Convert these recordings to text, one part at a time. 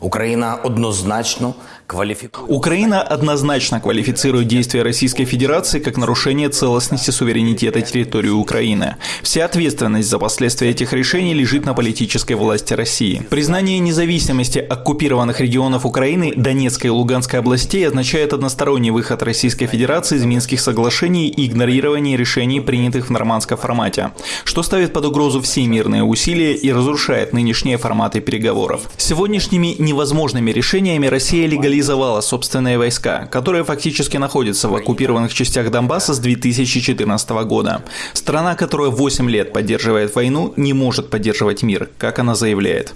Украина однозначно квалифицирует... Украина однозначно квалифицирует действия Российской Федерации как нарушение целостности суверенитета территории Украины. Вся ответственность за последствия этих решений лежит на политической власти России. Признание независимости оккупированных регионов Украины, Донецкой и Луганской областей означает односторонний выход Российской Федерации из Минских соглашений и игнорирование решений, принятых в нормандском формате, что ставит под угрозу все мирные усилия и разрушает нынешние форматы переговоров. Сегодняшними невозможными решениями Россия легализовала собственные войска, которые фактически находятся в оккупированных частях Донбасса с 2014 года. Страна, которая 8 лет поддерживает войну, не может поддерживать мир, как она заявляет.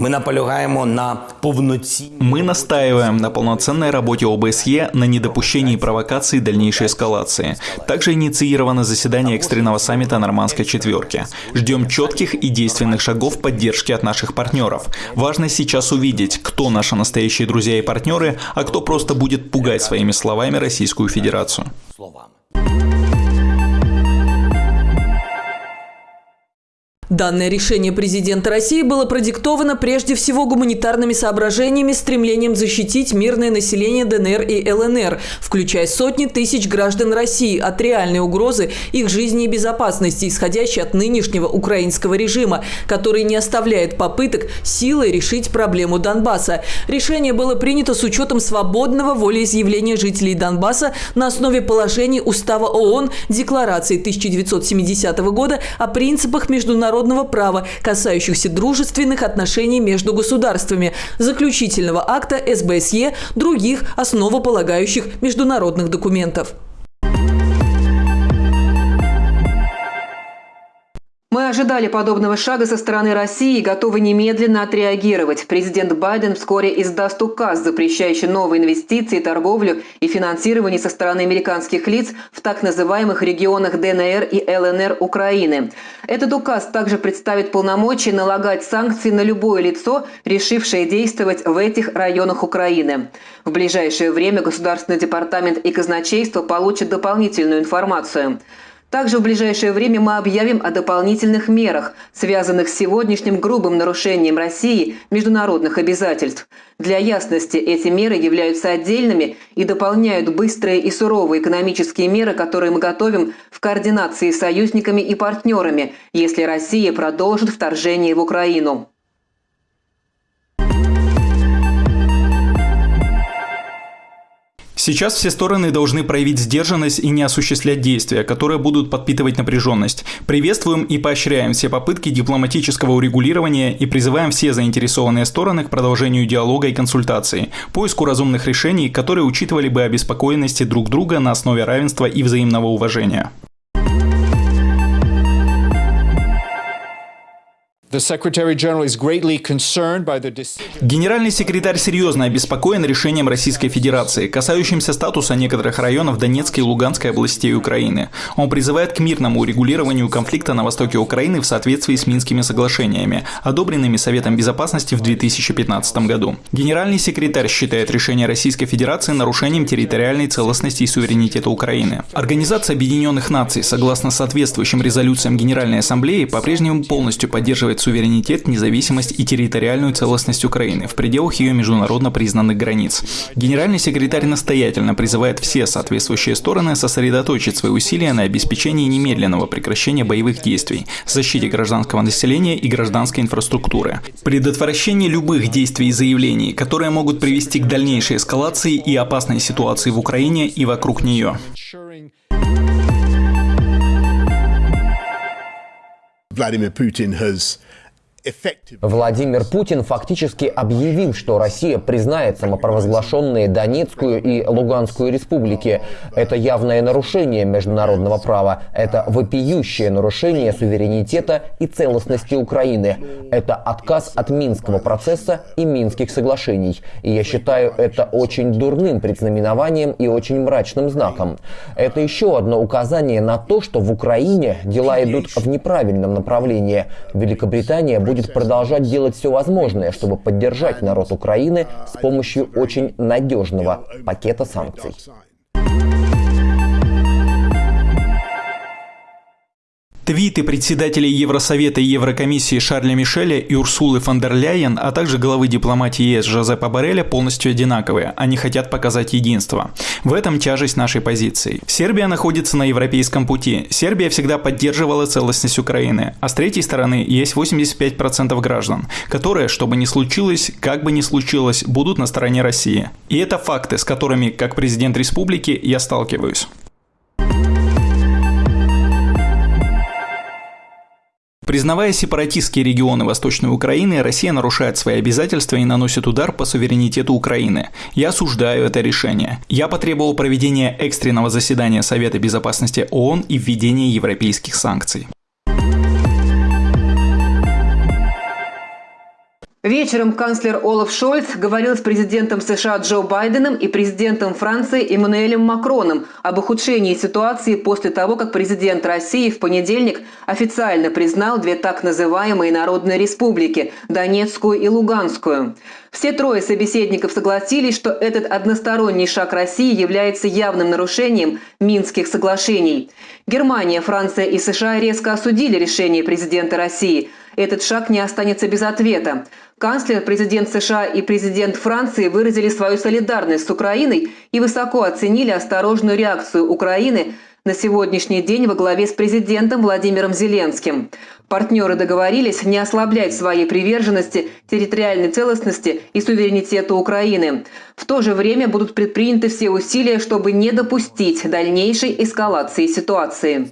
Ми наполягаємо на повноцінній Мы настаиваем на полноценной работе ОБСЕ на недопущении провокаций и дальнейшей эскалации. Также инициировано заседание экстренного саммита Нормандской четверки. Ждем четких и действенных шагов поддержки от наших партнеров. Важно сейчас увидеть, кто наши настоящие друзья и партнеры, а кто просто будет пугать своими словами Российскую Федерацию. словами. Данное решение президента России было продиктовано прежде всего гуманитарными соображениями, стремлением защитить мирное население ДНР и ЛНР, включая сотни тысяч граждан России от реальной угрозы их жизни и безопасности, исходящей от нынешнего украинского режима, который не оставляет попыток силой решить проблему Донбасса. Решение было принято с учетом свободного волеизъявления жителей Донбасса на основе положений Устава ООН, Декларации 1970 года о принципах международного права, касающихся дружественных отношений между государствами, заключительного акта СБСЕ, других основополагающих международных документов. Мы ожидали подобного шага со стороны России и готовы немедленно отреагировать. Президент Байден вскоре издаст указ, запрещающий новые инвестиции, торговлю и финансирование со стороны американских лиц в так называемых регионах ДНР и ЛНР Украины. Этот указ также представит полномочия налагать санкции на любое лицо, решившее действовать в этих районах Украины. В ближайшее время Государственный департамент и казначейство получат дополнительную информацию. Также в ближайшее время мы объявим о дополнительных мерах, связанных с сегодняшним грубым нарушением России международных обязательств. Для ясности, эти меры являются отдельными и дополняют быстрые и суровые экономические меры, которые мы готовим в координации с союзниками и партнерами, если Россия продолжит вторжение в Украину. Сейчас все стороны должны проявить сдержанность и не осуществлять действия, которые будут подпитывать напряженность. Приветствуем и поощряем все попытки дипломатического урегулирования и призываем все заинтересованные стороны к продолжению диалога и консультаций, поиску разумных решений, которые учитывали бы обеспокоенности друг друга на основе равенства и взаимного уважения. Генеральный секретарь серьезно обеспокоен решением Российской Федерации, касающимся статуса некоторых районов Донецкой и Луганской областей Украины. Он призывает к мирному урегулированию конфликта на востоке Украины в соответствии с Минскими соглашениями, одобренными Советом Безопасности в 2015 году. Генеральный секретарь считает решение Российской Федерации нарушением территориальной целостности и суверенитета Украины. Организация Объединенных Наций, согласно соответствующим резолюциям Генеральной Ассамблеи, по-прежнему полностью поддерживает суверенитет, независимость и территориальную целостность Украины в пределах ее международно признанных границ. Генеральный секретарь настоятельно призывает все соответствующие стороны сосредоточить свои усилия на обеспечении немедленного прекращения боевых действий, защите гражданского населения и гражданской инфраструктуры, предотвращении любых действий и заявлений, которые могут привести к дальнейшей эскалации и опасной ситуации в Украине и вокруг нее. Vladimir Putin has Владимир Путин фактически объявил, что Россия признает самопровозглашенные Донецкую и Луганскую республики. Это явное нарушение международного права. Это вопиющее нарушение суверенитета и целостности Украины. Это отказ от Минского процесса и Минских соглашений. И я считаю это очень дурным предзнаменованием и очень мрачным знаком. Это еще одно указание на то, что в Украине дела идут в неправильном направлении. Великобритания будет будет продолжать делать все возможное, чтобы поддержать народ Украины с помощью очень надежного пакета санкций. Твиты председателей Евросовета и Еврокомиссии Шарля Мишеля и Урсулы фон дер Ляйен, а также главы дипломатии ЕС Жозепа Бареля полностью одинаковые. Они хотят показать единство. В этом тяжесть нашей позиции. Сербия находится на европейском пути. Сербия всегда поддерживала целостность Украины. А с третьей стороны есть 85% граждан, которые, что бы ни случилось, как бы ни случилось, будут на стороне России. И это факты, с которыми, как президент республики, я сталкиваюсь. Признавая сепаратистские регионы Восточной Украины, Россия нарушает свои обязательства и наносит удар по суверенитету Украины. Я осуждаю это решение. Я потребовал проведения экстренного заседания Совета Безопасности ООН и введения европейских санкций. Вечером канцлер Олаф Шольц говорил с президентом США Джо Байденом и президентом Франции Эммануэлем Макроном об ухудшении ситуации после того, как президент России в понедельник официально признал две так называемые народные республики – Донецкую и Луганскую. Все трое собеседников согласились, что этот односторонний шаг России является явным нарушением Минских соглашений. Германия, Франция и США резко осудили решение президента России. Этот шаг не останется без ответа. Канцлер, президент США и президент Франции выразили свою солидарность с Украиной и высоко оценили осторожную реакцию Украины на сегодняшний день во главе с президентом Владимиром Зеленским. Партнеры договорились не ослаблять своей приверженности территориальной целостности и суверенитету Украины. В то же время будут предприняты все усилия, чтобы не допустить дальнейшей эскалации ситуации.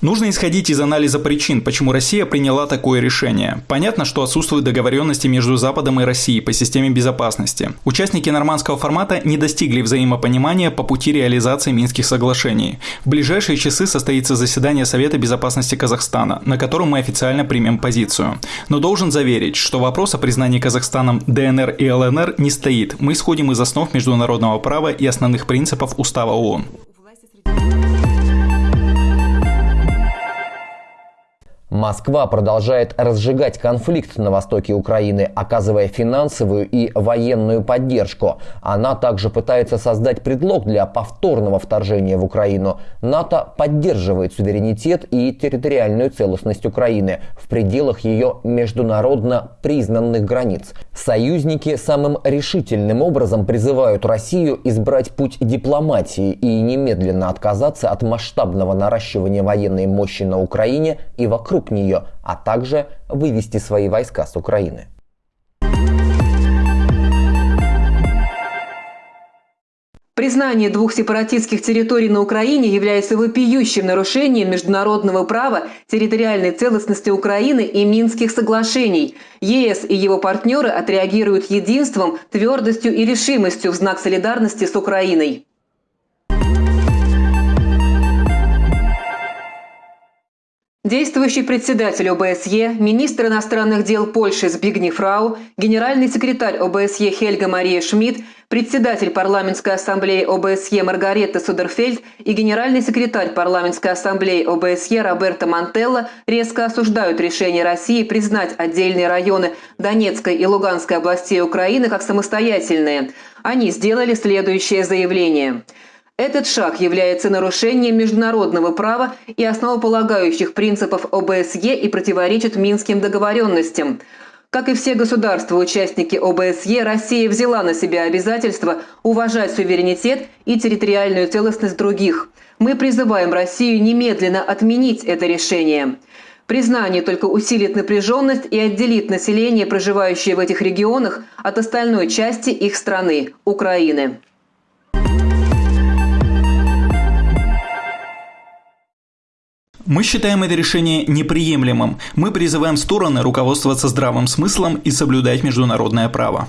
Нужно исходить из анализа причин, почему Россия приняла такое решение. Понятно, что отсутствуют договоренности между Западом и Россией по системе безопасности. Участники нормандского формата не достигли взаимопонимания по пути реализации Минских соглашений. В ближайшие часы состоится заседание Совета безопасности Казахстана, на котором мы официально примем позицию. Но должен заверить, что вопрос о признании Казахстаном ДНР и ЛНР не стоит. Мы исходим из основ международного права и основных принципов Устава ООН. Москва продолжает разжигать конфликт на востоке Украины, оказывая финансовую и военную поддержку. Она также пытается создать предлог для повторного вторжения в Украину. НАТО поддерживает суверенитет и территориальную целостность Украины в пределах ее международно признанных границ. Союзники самым решительным образом призывают Россию избрать путь дипломатии и немедленно отказаться от масштабного наращивания военной мощи на Украине и вокруг вокруг нее, а также вывести свои войска с Украины. Признание двух сепаратистских территорий на Украине является вопиющим нарушением международного права, территориальной целостности Украины и Минских соглашений. ЕС и его партнеры отреагируют единством, твердостью и решимостью в знак солидарности с Украиной. Действующий председатель ОБСЕ, министр иностранных дел Польши Збигни Фрау, генеральный секретарь ОБСЕ Хельга Мария Шмидт, председатель парламентской ассамблеи ОБСЕ Маргарета Судерфельд и генеральный секретарь парламентской ассамблеи ОБСЕ Роберто Мантелло резко осуждают решение России признать отдельные районы Донецкой и Луганской областей Украины как самостоятельные. Они сделали следующее заявление – этот шаг является нарушением международного права и основополагающих принципов ОБСЕ и противоречит Минским договоренностям. Как и все государства-участники ОБСЕ, Россия взяла на себя обязательство уважать суверенитет и территориальную целостность других. Мы призываем Россию немедленно отменить это решение. Признание только усилит напряженность и отделит население, проживающее в этих регионах, от остальной части их страны – Украины. Мы считаем это решение неприемлемым. Мы призываем стороны руководствоваться здравым смыслом и соблюдать международное право.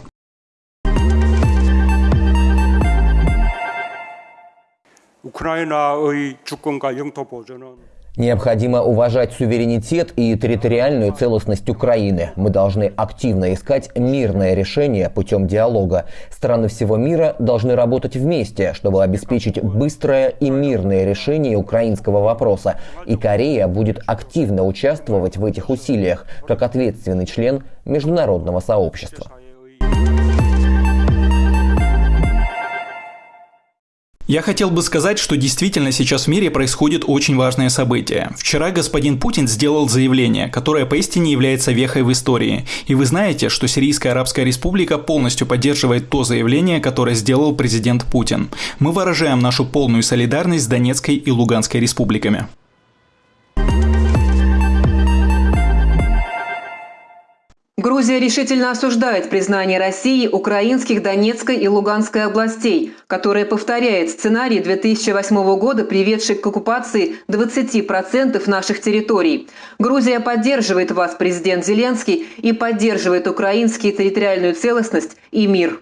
우크라이나의 주권과 영토 보존은 Необходимо уважать суверенитет и территориальную целостность Украины. Мы должны активно искать мирное решение путем диалога. Страны всего мира должны работать вместе, чтобы обеспечить быстрое и мирное решение украинского вопроса. И Корея будет активно участвовать в этих усилиях, как ответственный член международного сообщества. Я хотел бы сказать, что действительно сейчас в мире происходит очень важное событие. Вчера господин Путин сделал заявление, которое поистине является вехой в истории. И вы знаете, что Сирийская Арабская Республика полностью поддерживает то заявление, которое сделал президент Путин. Мы выражаем нашу полную солидарность с Донецкой и Луганской республиками. Грузия решительно осуждает признание России украинских Донецкой и Луганской областей, которое повторяет сценарий 2008 года, приведший к оккупации 20% наших территорий. Грузия поддерживает вас, президент Зеленский, и поддерживает украинские территориальную целостность и мир.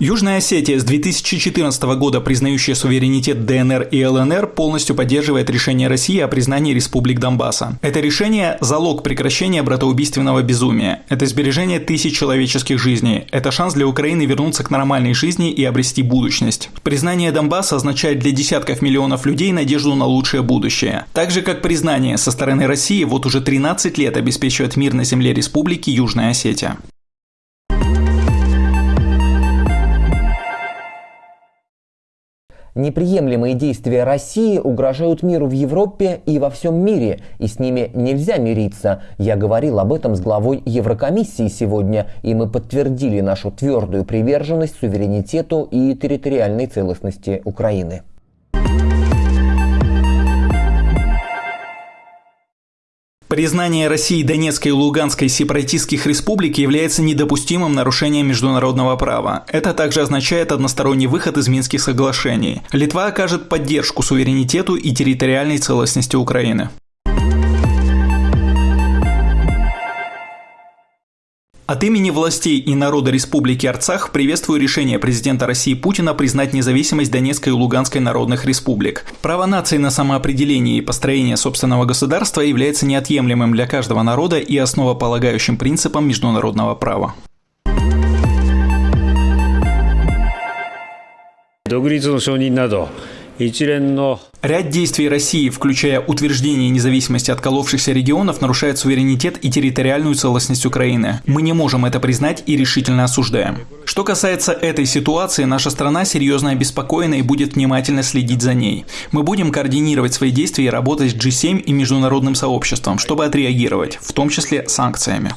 Южная Осетия с 2014 года, признающая суверенитет ДНР и ЛНР, полностью поддерживает решение России о признании республик Донбасса. Это решение – залог прекращения братоубийственного безумия. Это сбережение тысяч человеческих жизней. Это шанс для Украины вернуться к нормальной жизни и обрести будущность. Признание Донбасса означает для десятков миллионов людей надежду на лучшее будущее. Так же, как признание со стороны России вот уже 13 лет обеспечивает мир на земле республики Южная Осетия. Неприемлемые действия России угрожают миру в Европе и во всем мире, и с ними нельзя мириться. Я говорил об этом с главой Еврокомиссии сегодня, и мы подтвердили нашу твердую приверженность суверенитету и территориальной целостности Украины. Признание России Донецкой и Луганской сепаратистских республик является недопустимым нарушением международного права. Это также означает односторонний выход из Минских соглашений. Литва окажет поддержку суверенитету и территориальной целостности Украины. От имени властей и народа Республики Арцах приветствую решение президента России Путина признать независимость Донецкой и Луганской народных республик. Право нации на самоопределение и построение собственного государства является неотъемлемым для каждого народа и основополагающим принципом международного права. Догрицу на Ряд действий России, включая утверждение независимости отколовшихся регионов, нарушает суверенитет и территориальную целостность Украины. Мы не можем это признать и решительно осуждаем. Что касается этой ситуации, наша страна серьезно обеспокоена и будет внимательно следить за ней. Мы будем координировать свои действия и работать с G7 и международным сообществом, чтобы отреагировать, в том числе санкциями.